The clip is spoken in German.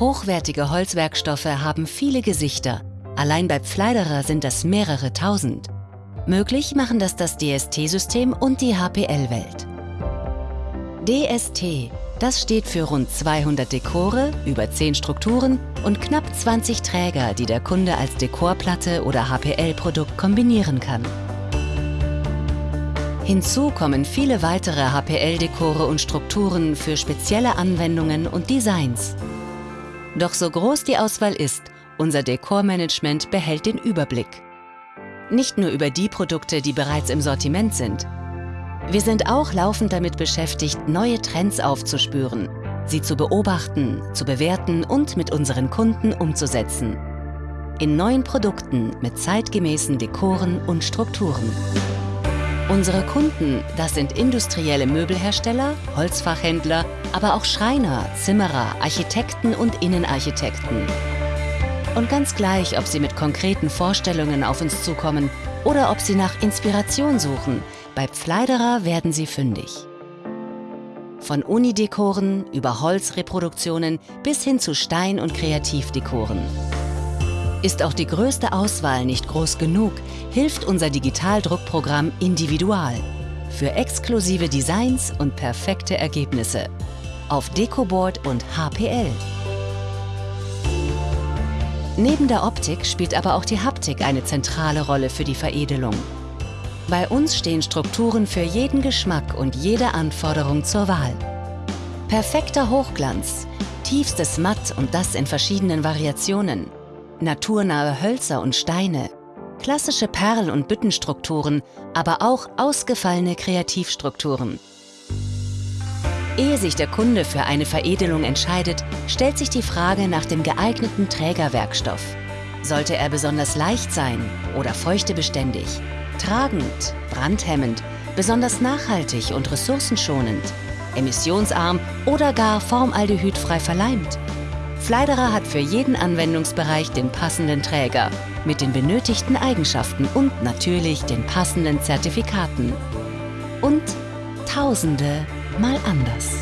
Hochwertige Holzwerkstoffe haben viele Gesichter. Allein bei Pfleiderer sind das mehrere tausend. Möglich machen das das DST-System und die HPL-Welt. DST, das steht für rund 200 Dekore, über 10 Strukturen und knapp 20 Träger, die der Kunde als Dekorplatte oder HPL-Produkt kombinieren kann. Hinzu kommen viele weitere HPL-Dekore und Strukturen für spezielle Anwendungen und Designs. Doch so groß die Auswahl ist, unser Dekormanagement behält den Überblick. Nicht nur über die Produkte, die bereits im Sortiment sind. Wir sind auch laufend damit beschäftigt, neue Trends aufzuspüren, sie zu beobachten, zu bewerten und mit unseren Kunden umzusetzen. In neuen Produkten mit zeitgemäßen Dekoren und Strukturen. Unsere Kunden, das sind industrielle Möbelhersteller, Holzfachhändler, aber auch Schreiner, Zimmerer, Architekten und Innenarchitekten. Und ganz gleich, ob sie mit konkreten Vorstellungen auf uns zukommen oder ob sie nach Inspiration suchen, bei Pfleiderer werden sie fündig. Von Unidekoren über Holzreproduktionen bis hin zu Stein- und Kreativdekoren. Ist auch die größte Auswahl nicht groß genug, hilft unser Digitaldruckprogramm Individual für exklusive Designs und perfekte Ergebnisse auf Decoboard und HPL. Neben der Optik spielt aber auch die Haptik eine zentrale Rolle für die Veredelung. Bei uns stehen Strukturen für jeden Geschmack und jede Anforderung zur Wahl. Perfekter Hochglanz, tiefstes Matt und das in verschiedenen Variationen, naturnahe Hölzer und Steine, klassische Perl- und Büttenstrukturen, aber auch ausgefallene Kreativstrukturen. Ehe sich der Kunde für eine Veredelung entscheidet, stellt sich die Frage nach dem geeigneten Trägerwerkstoff. Sollte er besonders leicht sein oder feuchtebeständig, tragend, brandhemmend, besonders nachhaltig und ressourcenschonend, emissionsarm oder gar formaldehydfrei verleimt? Fleiderer hat für jeden Anwendungsbereich den passenden Träger mit den benötigten Eigenschaften und natürlich den passenden Zertifikaten. Und Tausende mal anders.